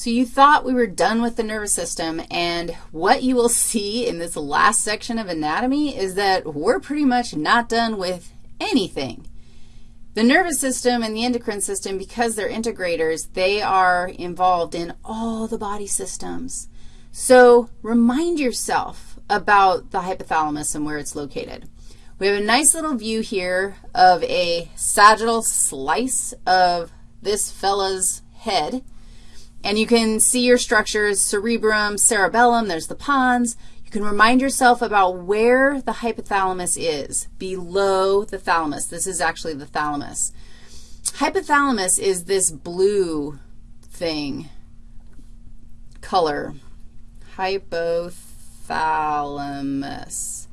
So you thought we were done with the nervous system, and what you will see in this last section of anatomy is that we're pretty much not done with anything. The nervous system and the endocrine system, because they're integrators, they are involved in all the body systems. So remind yourself about the hypothalamus and where it's located. We have a nice little view here of a sagittal slice of this fella's head. And you can see your structures, cerebrum, cerebellum, there's the pons. You can remind yourself about where the hypothalamus is, below the thalamus. This is actually the thalamus. Hypothalamus is this blue thing, color, hypothalamus.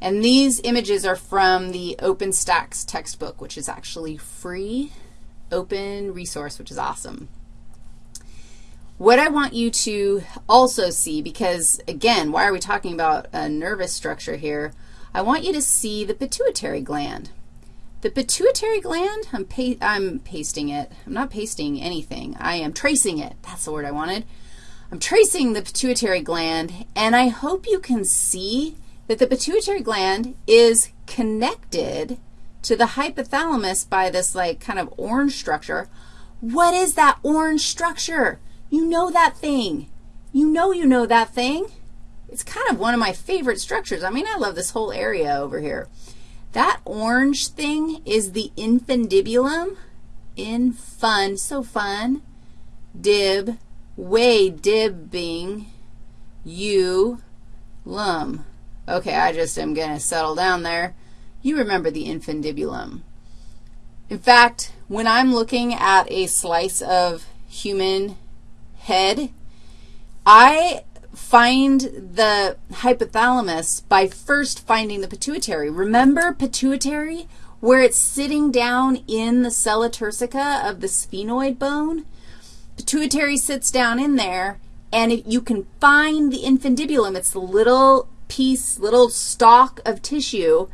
And these images are from the OpenStax textbook, which is actually free, open resource, which is awesome. What I want you to also see, because, again, why are we talking about a nervous structure here? I want you to see the pituitary gland. The pituitary gland, I'm, pa I'm pasting it. I'm not pasting anything. I am tracing it. That's the word I wanted. I'm tracing the pituitary gland, and I hope you can see that the pituitary gland is connected to the hypothalamus by this, like, kind of orange structure. What is that orange structure? You know that thing. You know you know that thing. It's kind of one of my favorite structures. I mean, I love this whole area over here. That orange thing is the infundibulum. In fun, so fun. Dib, way dibbing, you, lum. Okay, I just am going to settle down there. You remember the infundibulum. In fact, when I'm looking at a slice of human head, I find the hypothalamus by first finding the pituitary. Remember pituitary, where it's sitting down in the sella turcica of the sphenoid bone? Pituitary sits down in there, and you can find the infundibulum. It's the little piece, little stalk of tissue,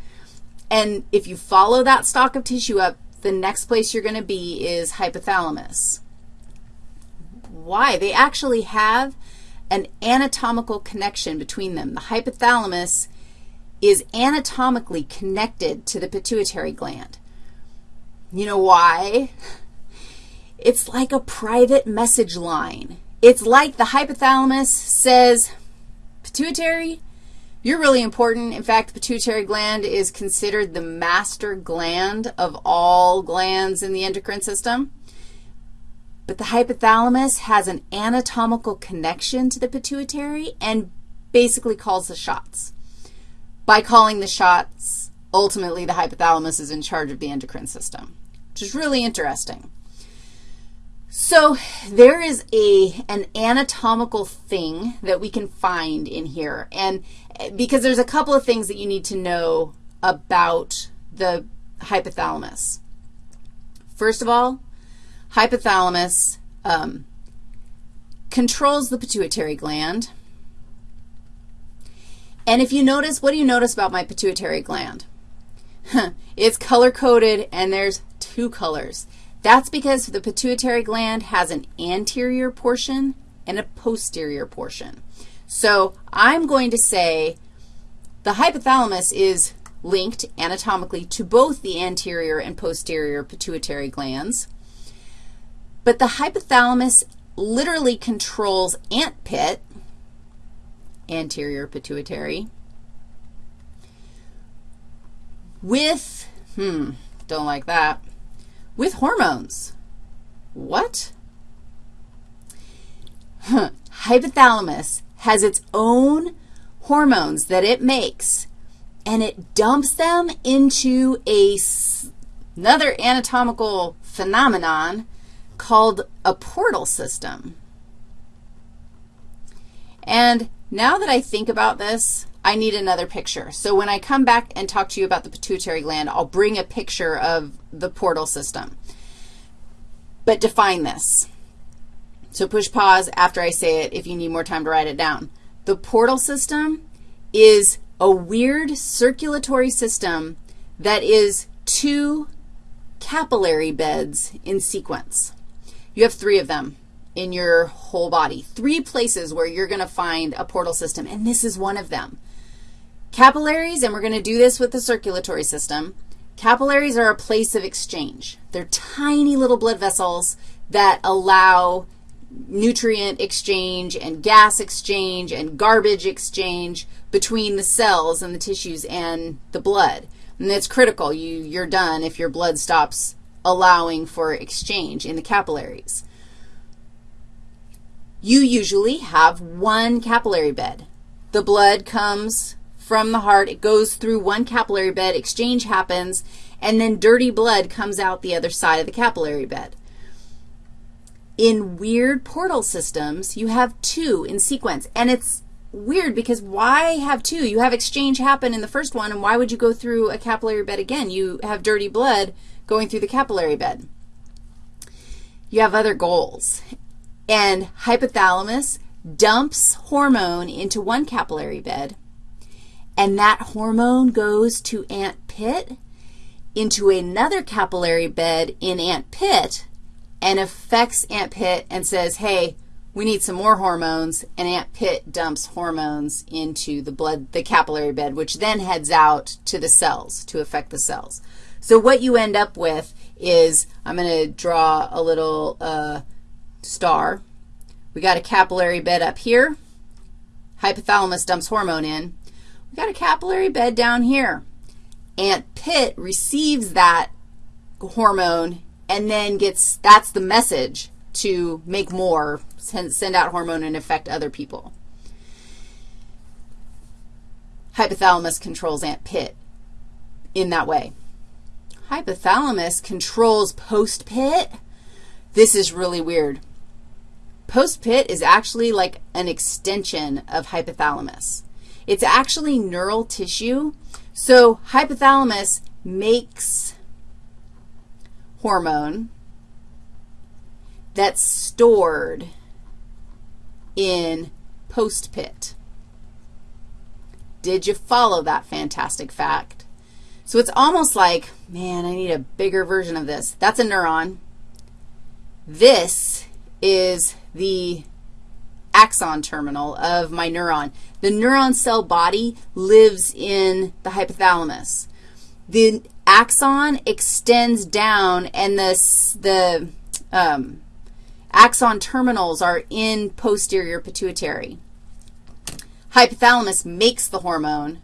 and if you follow that stalk of tissue up, the next place you're going to be is hypothalamus. Why? They actually have an anatomical connection between them. The hypothalamus is anatomically connected to the pituitary gland. You know why? It's like a private message line. It's like the hypothalamus says, pituitary, you're really important. In fact, the pituitary gland is considered the master gland of all glands in the endocrine system. But the hypothalamus has an anatomical connection to the pituitary and basically calls the shots. By calling the shots, ultimately the hypothalamus is in charge of the endocrine system, which is really interesting. So there is a, an anatomical thing that we can find in here, and because there's a couple of things that you need to know about the hypothalamus. First of all, hypothalamus um, controls the pituitary gland. And if you notice, what do you notice about my pituitary gland? it's color-coded, and there's two colors. That's because the pituitary gland has an anterior portion and a posterior portion. So I'm going to say the hypothalamus is linked anatomically to both the anterior and posterior pituitary glands. But the hypothalamus literally controls ant pit, anterior pituitary, with, hmm, don't like that, with hormones. What? Hypothalamus has its own hormones that it makes, and it dumps them into a, another anatomical phenomenon called a portal system. And now that I think about this, I need another picture. So when I come back and talk to you about the pituitary gland, I'll bring a picture of the portal system. But define this. So push pause after I say it if you need more time to write it down. The portal system is a weird circulatory system that is two capillary beds in sequence. You have three of them in your whole body. Three places where you're going to find a portal system, and this is one of them. Capillaries, and we're going to do this with the circulatory system. Capillaries are a place of exchange. They're tiny little blood vessels that allow nutrient exchange and gas exchange and garbage exchange between the cells and the tissues and the blood. And that's critical. You, you're done if your blood stops allowing for exchange in the capillaries. You usually have one capillary bed. The blood comes from the heart. It goes through one capillary bed. Exchange happens, and then dirty blood comes out the other side of the capillary bed. In weird portal systems, you have two in sequence, and it's weird because why have two? You have exchange happen in the first one, and why would you go through a capillary bed again? You have dirty blood going through the capillary bed. You have other goals. And hypothalamus dumps hormone into one capillary bed, and that hormone goes to ant pit into another capillary bed in ant pit and affects ant pit and says, hey, we need some more hormones, and ant pit dumps hormones into the blood, the capillary bed, which then heads out to the cells to affect the cells. So what you end up with is, I'm going to draw a little uh, star. We got a capillary bed up here. Hypothalamus dumps hormone in. We got a capillary bed down here. ant pit receives that hormone and then gets, that's the message to make more, send, out hormone and affect other people. Hypothalamus controls ant pit in that way. Hypothalamus controls post-pit. This is really weird. Post-pit is actually like an extension of hypothalamus. It's actually neural tissue. So hypothalamus makes hormone that's stored in post-pit. Did you follow that fantastic fact? So it's almost like, man, I need a bigger version of this. That's a neuron. This is the axon terminal of my neuron. The neuron cell body lives in the hypothalamus. The axon extends down, and the, the um, axon terminals are in posterior pituitary. Hypothalamus makes the hormone.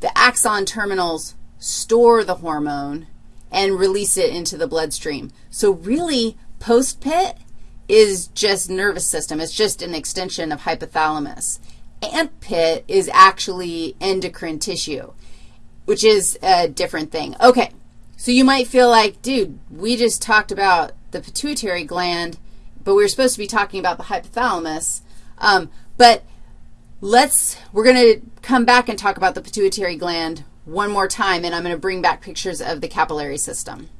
The axon terminals store the hormone and release it into the bloodstream. So really, post-pit is just nervous system. It's just an extension of hypothalamus. Ant pit is actually endocrine tissue, which is a different thing. Okay, so you might feel like, dude, we just talked about the pituitary gland, but we were supposed to be talking about the hypothalamus. Um, but let's, we're going to come back and talk about the pituitary gland one more time, and I'm going to bring back pictures of the capillary system.